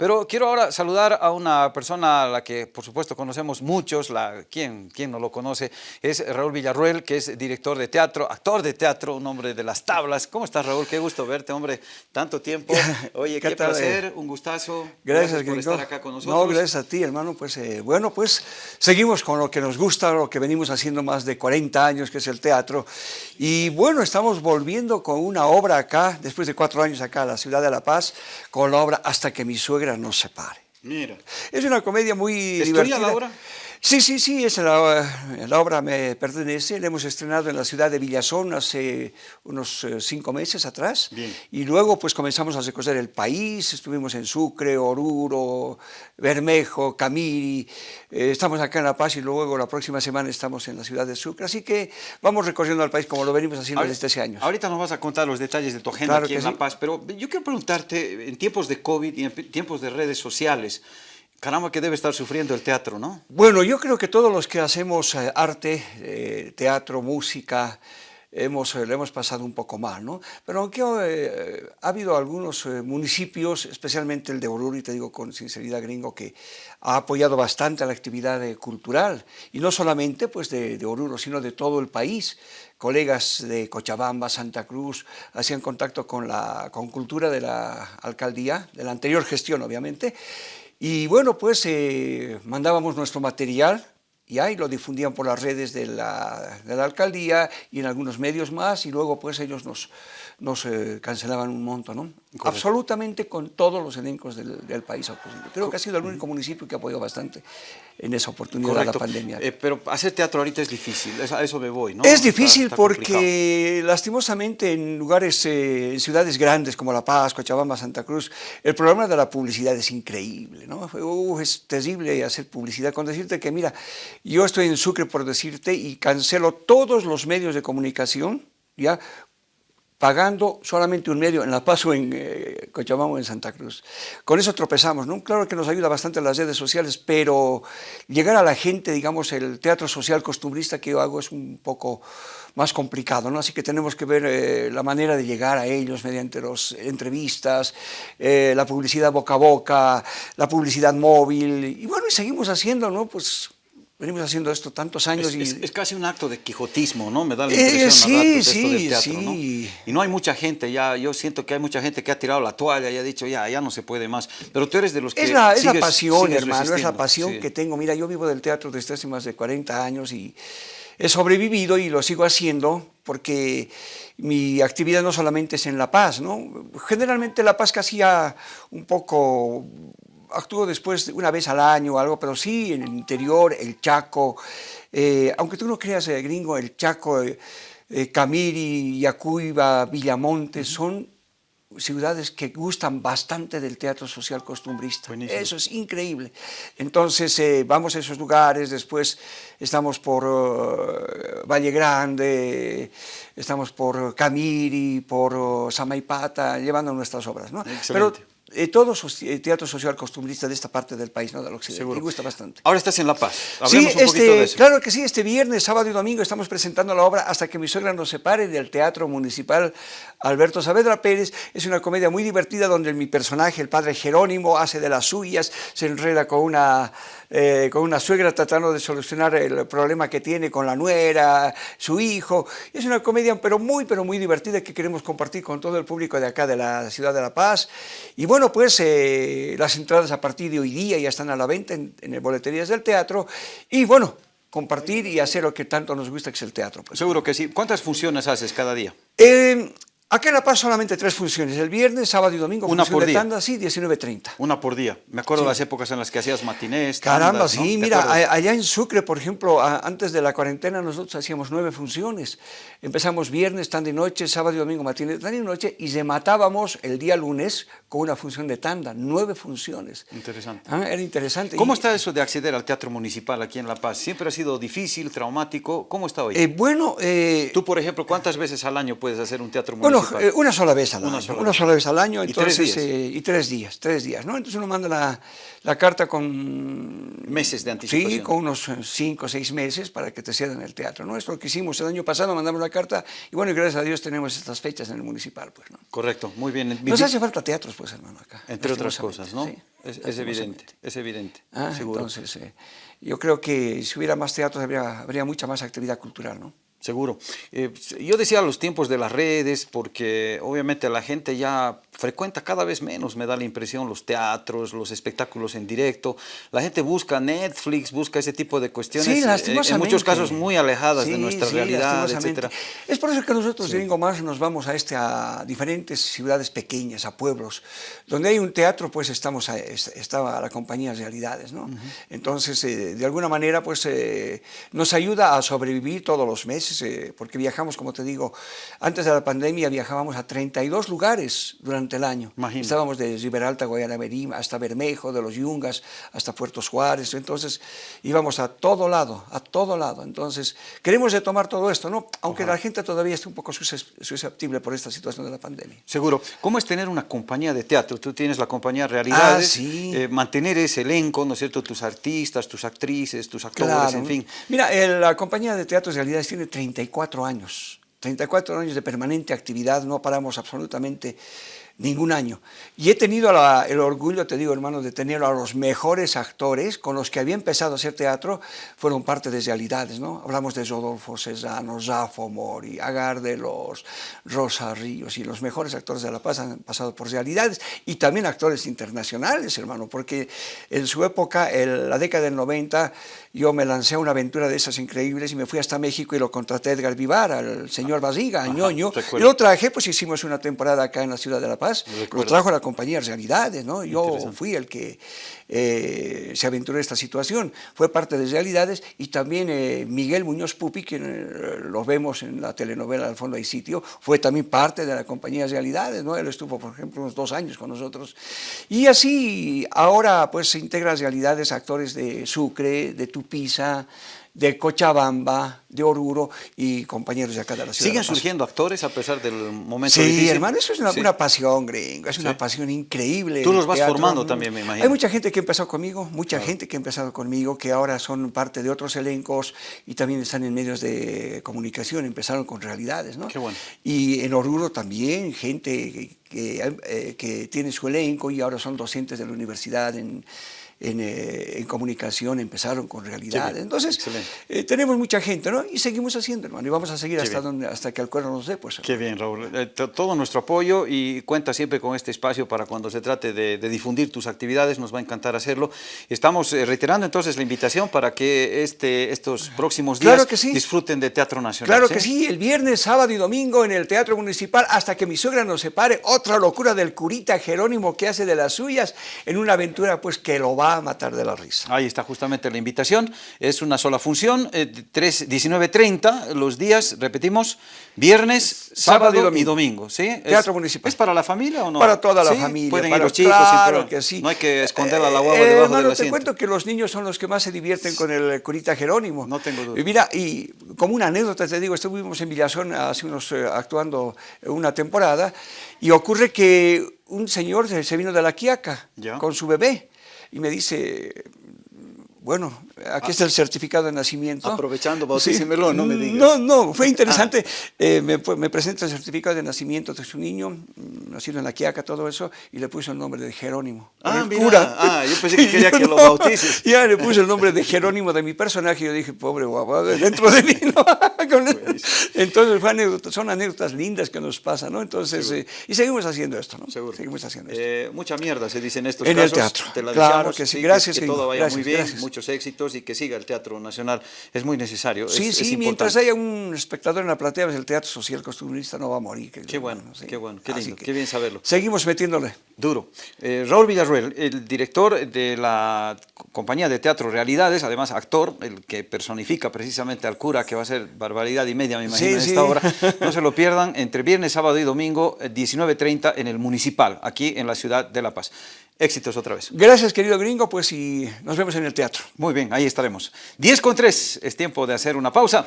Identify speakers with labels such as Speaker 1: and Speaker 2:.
Speaker 1: Pero quiero ahora saludar a una persona a la que por supuesto conocemos muchos, la, ¿quién, quién no lo conoce? Es Raúl Villarruel, que es director de teatro, actor de teatro, un hombre de las tablas. ¿Cómo estás Raúl? Qué gusto verte, hombre, tanto tiempo. Oye, qué, placer, un gustazo.
Speaker 2: Gracias,
Speaker 1: por estar acá con nosotros.
Speaker 2: No, gracias a ti, hermano. Pues eh, bueno, pues seguimos con lo que nos gusta, lo que venimos haciendo más de 40 años, que es el teatro. Y bueno, estamos volviendo con una obra acá, después de cuatro años acá a la ciudad de La Paz, con la obra Hasta que mi suegra nos separe.
Speaker 1: Mira.
Speaker 2: Es una comedia muy
Speaker 1: ¿Es
Speaker 2: divertida.
Speaker 1: la obra?
Speaker 2: Sí, sí, sí, esa la, la, obra me pertenece, la hemos estrenado en la ciudad de Villazón hace unos eh, cinco meses atrás
Speaker 1: Bien.
Speaker 2: y luego pues comenzamos a recorrer el país, estuvimos en Sucre, Oruro, Bermejo, Camiri, eh, estamos acá en La Paz y luego la próxima semana estamos en la ciudad de Sucre, así que vamos recorriendo el país como lo venimos haciendo
Speaker 1: ahorita,
Speaker 2: desde hace años.
Speaker 1: Ahorita nos vas a contar los detalles de tu agenda
Speaker 2: Claro
Speaker 1: aquí en La
Speaker 2: sí.
Speaker 1: Paz, pero yo quiero preguntarte, en tiempos de COVID y en tiempos de redes sociales, Caramba, que debe estar sufriendo el teatro, ¿no?
Speaker 2: Bueno, yo creo que todos los que hacemos eh, arte, eh, teatro, música, hemos, eh, lo hemos pasado un poco mal, ¿no? Pero aunque eh, ha habido algunos municipios, especialmente el de Oruro, y te digo con sinceridad gringo, que ha apoyado bastante a la actividad cultural, y no solamente pues, de, de Oruro, sino de todo el país colegas de Cochabamba, Santa Cruz, hacían contacto con la con cultura de la alcaldía, de la anterior gestión obviamente, y bueno, pues eh, mandábamos nuestro material y ahí lo difundían por las redes de la, de la, alcaldía y en algunos medios más y luego pues ellos nos, nos eh, cancelaban un monto, ¿no? Correcto. Absolutamente con todos los elencos del, del país posible. Creo que ha sido el único municipio que apoyó bastante en esa oportunidad
Speaker 1: Correcto.
Speaker 2: de la pandemia.
Speaker 1: Eh, pero hacer teatro ahorita es difícil, a eso me voy, ¿no?
Speaker 2: Es difícil
Speaker 1: está, está
Speaker 2: porque
Speaker 1: complicado.
Speaker 2: lastimosamente en lugares, eh, en ciudades grandes como La Paz, Cochabamba, Santa Cruz, el problema de la publicidad es increíble, ¿no? Uh, es terrible hacer publicidad con decirte que mira, yo estoy en Sucre por decirte y cancelo todos los medios de comunicación, ¿ya? pagando solamente un medio en La Paz o en eh, Cochabamba en Santa Cruz. Con eso tropezamos, ¿no? Claro que nos ayuda bastante las redes sociales, pero llegar a la gente, digamos, el teatro social costumbrista que yo hago es un poco más complicado, ¿no? Así que tenemos que ver eh, la manera de llegar a ellos mediante las entrevistas, eh, la publicidad boca a boca, la publicidad móvil, y bueno, y seguimos haciendo, ¿no? Pues venimos haciendo esto tantos años.
Speaker 1: Es,
Speaker 2: y...
Speaker 1: es, es casi un acto de quijotismo, ¿no? Me da la impresión
Speaker 2: eh, sí,
Speaker 1: ratos,
Speaker 2: sí,
Speaker 1: esto del teatro,
Speaker 2: sí.
Speaker 1: ¿no? Y no hay mucha gente, ya, yo siento que hay mucha gente que ha tirado la toalla y ha dicho, ya, ya no se puede más. Pero tú eres de los que
Speaker 2: Es la,
Speaker 1: sigues,
Speaker 2: es la pasión, hermano, es la pasión que tengo. Mira, yo vivo del teatro desde hace más de 40 años y he sobrevivido y lo sigo haciendo porque mi actividad no solamente es en La Paz, ¿no? Generalmente La Paz casi ya un poco actúo después una vez al año o algo, pero sí en el interior, el Chaco, eh, aunque tú no creas, eh, gringo, el Chaco, eh, Camiri, Yacuiba, Villamonte, son ciudades que gustan bastante del teatro social costumbrista.
Speaker 1: Buenísimo.
Speaker 2: Eso es increíble. Entonces eh, vamos a esos lugares, después estamos por uh, Valle Grande, estamos por Camiri, por uh, Samaipata, llevando nuestras obras. ¿no? Pero eh, todo so teatro social costumbrista de esta parte del país, ¿no? del occidente, me gusta bastante.
Speaker 1: Ahora estás en La Paz,
Speaker 2: Hablemos sí, este, claro que sí, este viernes, sábado y domingo estamos presentando la obra Hasta que mi suegra nos separe del Teatro Municipal Alberto Saavedra Pérez. Es una comedia muy divertida donde mi personaje, el padre Jerónimo, hace de las suyas, se enreda con una, eh, con una suegra tratando de solucionar el problema que tiene con la nuera, su hijo. Es una comedia pero muy, pero muy divertida que queremos compartir con todo el público de acá de la ciudad de La Paz. Y bueno, pues eh, las entradas a partir de hoy día ya están a la venta en, en boleterías del teatro. Y bueno, compartir y hacer lo que tanto nos gusta que es el teatro. Pues.
Speaker 1: Seguro que sí. ¿Cuántas funciones haces cada día?
Speaker 2: Eh, Acá en La Paz solamente tres funciones, el viernes, sábado y domingo,
Speaker 1: Una por
Speaker 2: de
Speaker 1: día.
Speaker 2: tanda, sí, 19.30.
Speaker 1: Una por día. Me acuerdo
Speaker 2: Sí.
Speaker 1: las épocas en las que hacías matinés.
Speaker 2: Caramba, sí,
Speaker 1: ¿Te
Speaker 2: mira,
Speaker 1: acuerdas?
Speaker 2: allá en Sucre, por ejemplo, antes de la cuarentena nosotros hacíamos nueve funciones. Empezamos viernes, tanda y noche, sábado y domingo, matinés, tanda y noche, y rematábamos el día lunes con una función de tanda, nueve funciones.
Speaker 1: Interesante.
Speaker 2: Ah, era interesante.
Speaker 1: ¿Cómo
Speaker 2: Y-
Speaker 1: está eso de acceder al teatro municipal aquí en La Paz? ¿Siempre ha sido difícil, traumático? ¿Cómo está hoy?
Speaker 2: Eh, bueno, eh,
Speaker 1: Tú, por ejemplo, ¿cuántas veces al año puedes hacer un teatro
Speaker 2: Bueno, eh, una sola vez al
Speaker 1: Una
Speaker 2: año.
Speaker 1: sola
Speaker 2: una
Speaker 1: vez.
Speaker 2: sola vez al año.
Speaker 1: ¿Y tres
Speaker 2: Entonces,
Speaker 1: días?
Speaker 2: eh, y tres días, tres días, ¿no? Entonces uno manda la, la carta con...
Speaker 1: Meses de anticipación.
Speaker 2: Sí, con unos cinco o seis meses para que te cedan el teatro, ¿no? Esto lo que hicimos el año pasado, mandamos la carta y bueno, y gracias a Dios tenemos estas fechas en el municipal, pues, ¿no?
Speaker 1: Correcto, muy bien.
Speaker 2: Nos hace falta teatros, pues, hermano, acá.
Speaker 1: Entre otras cosas, ¿no?
Speaker 2: sí,
Speaker 1: es, es evidente, es evidente,
Speaker 2: Ah,
Speaker 1: seguro.
Speaker 2: Entonces, eh, yo creo que si hubiera más teatros habría, habría mucha más actividad cultural, ¿no?
Speaker 1: Seguro. Eh, yo decía los tiempos de las redes, porque obviamente la gente ya frecuenta cada vez menos, me da la impresión, los teatros, los espectáculos en directo. La gente busca Netflix, busca ese tipo de cuestiones,
Speaker 2: Sí,
Speaker 1: eh, en
Speaker 2: lastimosamente.
Speaker 1: muchos casos muy alejadas de
Speaker 2: Sí,
Speaker 1: nuestra
Speaker 2: sí,
Speaker 1: realidad,
Speaker 2: lastimosamente.
Speaker 1: etcétera.
Speaker 2: Es por eso que nosotros de Gringo Más nos vamos a, este, a diferentes ciudades pequeñas, a pueblos. Donde hay un teatro, pues estamos a, es- estaba la compañía Realidades, ¿no? Entonces, eh, de alguna manera, pues eh, nos ayuda a sobrevivir todos los meses, eh, porque viajamos, como te digo, antes de la pandemia viajábamos a 32 lugares durante el año.
Speaker 1: Imagino.
Speaker 2: Estábamos de Riberalta, Guayanaberí, hasta Bermejo, de los Yungas, hasta Puerto Juárez. Entonces íbamos a todo lado, a todo lado. Entonces queremos retomar todo esto, ¿no? Aunque la gente todavía está un poco sus- susceptible por esta situación de la pandemia.
Speaker 1: Seguro. ¿Cómo es tener una compañía de teatro? Tú tienes la compañía Realidades,
Speaker 2: Ah, sí.
Speaker 1: eh, mantener ese elenco, ¿no es cierto? Tus artistas, tus actrices, tus actores,
Speaker 2: Claro.
Speaker 1: en fin.
Speaker 2: Mira, el- la compañía de teatros Realidades tiene 34 años. 34 años de permanente actividad, no paramos absolutamente ningún año. Y he tenido la- el orgullo, te digo hermano, de tener a los mejores actores con los que había empezado a hacer teatro, fueron parte de Realidades, ¿no? Hablamos de Rodolfo Cesano, Zafo Mori, Agar de los, Rosa Ríos, y los mejores actores de La Paz han pasado por Realidades, y también actores internacionales, hermano, porque en su época, en la década del 90, yo me lancé a una aventura de esas increíbles y me fui hasta México y lo contraté a Edgar Vivar, al señor Basiga, a Ñoño, y lo traje, pues hicimos una temporada acá en la ciudad de La Paz, lo
Speaker 1: Recuerdo.
Speaker 2: trajo la compañía Realidades, ¿no? Yo fui el que eh, se aventuró en esta situación, fue parte de Realidades y también eh, Miguel Muñoz Pupi, que eh, lo vemos en la telenovela Al fondo hay sitio, fue también parte de la compañía Realidades, ¿no? Él estuvo, por ejemplo, unos dos años con nosotros. Y así ahora pues se integran Realidades actores de Sucre, de Tupiza, de Cochabamba, de Oruro y compañeros de acá de la ciudad.
Speaker 1: ¿Siguen surgiendo actores a pesar del momento
Speaker 2: Sí,
Speaker 1: difícil?
Speaker 2: hermano, eso es una,
Speaker 1: Sí.
Speaker 2: una pasión, gringo, es una
Speaker 1: Sí.
Speaker 2: pasión increíble.
Speaker 1: Tú los vas
Speaker 2: teatro.
Speaker 1: formando también, me imagino.
Speaker 2: Hay mucha gente que empezó conmigo, mucha gente que ha empezado conmigo, que ahora son parte de otros elencos y también están en medios de comunicación, empezaron con realidades, ¿no?
Speaker 1: Qué bueno.
Speaker 2: Y en Oruro también, gente que, que, eh, que tiene su elenco y ahora son docentes de la universidad en, en, eh, en comunicación, empezaron con realidades.
Speaker 1: bien,
Speaker 2: Entonces, eh, tenemos mucha gente, ¿no? Y seguimos haciendo, hermano, y vamos a seguir
Speaker 1: Qué
Speaker 2: hasta,
Speaker 1: bien.
Speaker 2: donde, hasta que el cuerno nos dé, pues.
Speaker 1: Qué bien, Raúl. Eh, to- todo nuestro apoyo y cuenta siempre con este espacio para cuando se trate de, de difundir tus actividades, nos va a encantar hacerlo. Estamos reiterando entonces la invitación para que este, estos próximos días
Speaker 2: Claro que sí.
Speaker 1: disfruten de Teatro Nacional.
Speaker 2: Claro que sí, el viernes, sábado y domingo en el Teatro Municipal, hasta que mi suegra nos separe, otra locura del curita Jerónimo que hace de las suyas en una aventura pues que lo va a matar de la risa.
Speaker 1: Ahí está justamente la invitación. Es una sola función, eh, tres- 19.30 los días, repetimos, viernes, sábado,
Speaker 2: Sábado y
Speaker 1: y
Speaker 2: domingo.
Speaker 1: ¿sí? Es-
Speaker 2: Teatro Municipal.
Speaker 1: ¿Es para la familia o no?
Speaker 2: Para toda la
Speaker 1: ¿Sí?
Speaker 2: familia.
Speaker 1: Pueden ir
Speaker 2: para-
Speaker 1: los chicos.
Speaker 2: Claro que sí.
Speaker 1: No hay que esconder a la guagua
Speaker 2: Eh,
Speaker 1: debajo
Speaker 2: hermano,
Speaker 1: del
Speaker 2: te
Speaker 1: asiento.
Speaker 2: cuento que los niños son los que más se divierten con el curita Jerónimo.
Speaker 1: No tengo duda.
Speaker 2: Y mira, y como una anécdota te digo, estuvimos en Villazón hace unos, eh, actuando una temporada y ocurre que un señor se se vino de la Quiaca
Speaker 1: Ya.
Speaker 2: con su bebé y me dice, bueno, aquí está el certificado de nacimiento.
Speaker 1: Ah. Aprovechando, bautícemelo, no me digas.
Speaker 2: No, no, fue interesante. Eh, me, presenta el certificado de nacimiento de su niño, mm, nacido en la Quiaca, todo eso, y le puso el nombre de Jerónimo.
Speaker 1: Ah,
Speaker 2: el
Speaker 1: mira.
Speaker 2: cura.
Speaker 1: Ah, yo pensé que quería que lo bautices.
Speaker 2: Ya le puse el nombre de Jerónimo de mi personaje, y yo dije, pobre guapo, dentro de mí, ¿no? Con- Entonces, fue anécdota- son anécdotas lindas que nos pasan, ¿no? Entonces, eh, y seguimos haciendo esto, ¿no?
Speaker 1: Seguro.
Speaker 2: Seguimos haciendo esto.
Speaker 1: Eh, mucha mierda se dice en estos
Speaker 2: En el
Speaker 1: casos.
Speaker 2: teatro.
Speaker 1: Te la
Speaker 2: Claro
Speaker 1: deseamos,
Speaker 2: que sí. Gracias,
Speaker 1: Que,
Speaker 2: Gringo.
Speaker 1: todo vaya muy bien,
Speaker 2: gracias.
Speaker 1: Muchos éxitos y que siga el Teatro Nacional. Es muy necesario.
Speaker 2: Sí,
Speaker 1: es-
Speaker 2: sí,
Speaker 1: es
Speaker 2: mientras haya un espectador en la platea, pues el teatro social costumbrista no va a morir.
Speaker 1: Qué bueno, qué bueno, qué lindo,
Speaker 2: que
Speaker 1: qué bien saberlo.
Speaker 2: Seguimos metiéndole.
Speaker 1: Duro. Eh, Raúl Villarruel, el director de la compañía de teatro Realidades, además actor, el que personifica precisamente al cura, que va a ser barbaridad y media, me imagino,
Speaker 2: Sí,
Speaker 1: en
Speaker 2: sí.
Speaker 1: esta hora. No se lo pierdan, entre viernes, sábado y domingo, eh, 19.30 en el Municipal, aquí en la ciudad de La Paz. Éxitos otra vez.
Speaker 2: Gracias, querido gringo, pues y nos vemos en el teatro.
Speaker 1: Muy bien, ahí estaremos. 10 con 3, es tiempo de hacer una pausa.